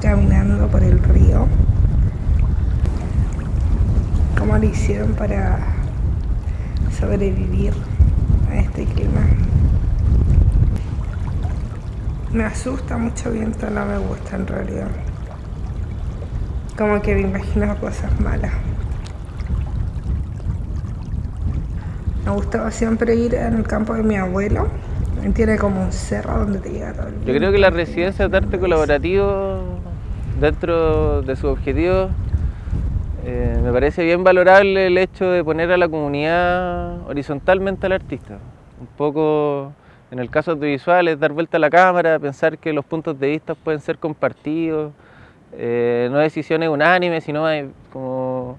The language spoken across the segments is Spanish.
caminando por el río. ¿Cómo lo hicieron para sobrevivir a este clima? Me asusta mucho viento, no me gusta en realidad. Como que me imagino cosas malas. Me gustaba siempre ir en el campo de mi abuelo. Tiene como un cerro donde te llega todo el Yo creo que la residencia de arte colaborativo, dentro de su objetivo, eh, me parece bien valorable el hecho de poner a la comunidad horizontalmente al artista. Un poco, en el caso audiovisual, es dar vuelta a la cámara, pensar que los puntos de vista pueden ser compartidos, eh, no decisiones unánimes, sino como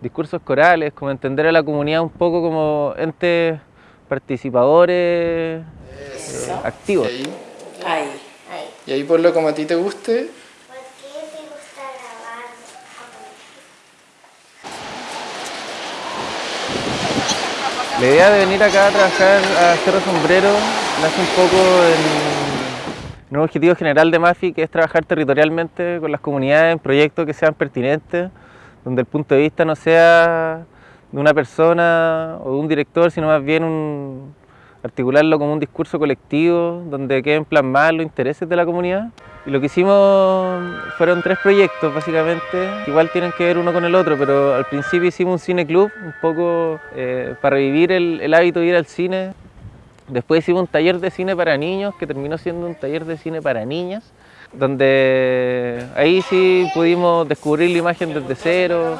discursos corales, como entender a la comunidad un poco como entes participadores eh, activos. ¿Y ahí? Y ahí por lo como a ti te guste. ¿Por qué te gusta grabar? La idea de venir acá a trabajar a Cerro Sombrero nace un poco en un objetivo general de MAFI, que es trabajar territorialmente con las comunidades en proyectos que sean pertinentes, donde el punto de vista no sea de una persona o de un director, sino más bien un, articularlo como un discurso colectivo, donde queden plasmados los intereses de la comunidad. Y lo que hicimos fueron tres proyectos, básicamente, igual tienen que ver uno con el otro, pero al principio hicimos un cine club, un poco eh, para revivir el, hábito de ir al cine. Después hicimos un taller de cine para niños, que terminó siendo un taller de cine para niñas, donde ahí sí pudimos descubrir la imagen desde cero,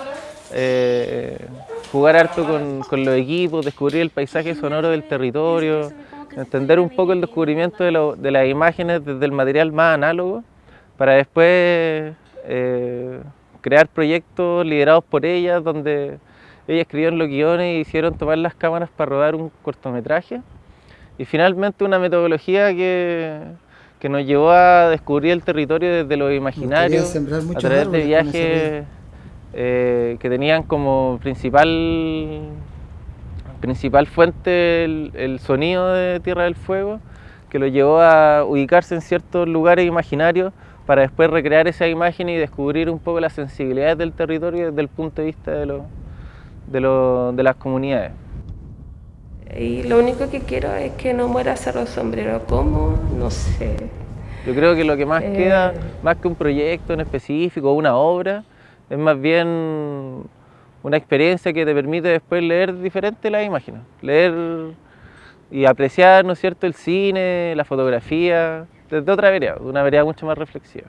eh, jugar harto con, con, los equipos, descubrir el paisaje sonoro del territorio, entender un poco el descubrimiento de, lo, de las imágenes desde el material más análogo, para después eh, crear proyectos liderados por ellas, donde ellas escribieron los guiones y hicieron tomar las cámaras para rodar un cortometraje. Y finalmente una metodología que, que nos llevó a descubrir el territorio desde lo imaginario, a través de viajes eh, que tenían como principal, principal fuente el, el, sonido de Tierra del Fuego, que lo llevó a ubicarse en ciertos lugares imaginarios para después recrear esa imagen y descubrir un poco las sensibilidades del territorio desde el punto de vista de, lo, de, lo, de las comunidades. Y lo único que quiero es que no muera Cerro Sombrero. ¿Cómo? No sé. Yo creo que lo que más eh... queda, más que un proyecto en específico una obra, es más bien una experiencia que te permite después leer diferente las imágenes, leer y apreciar, ¿no es cierto?, el cine, la fotografía, desde otra vereda, una vereda mucho más reflexiva.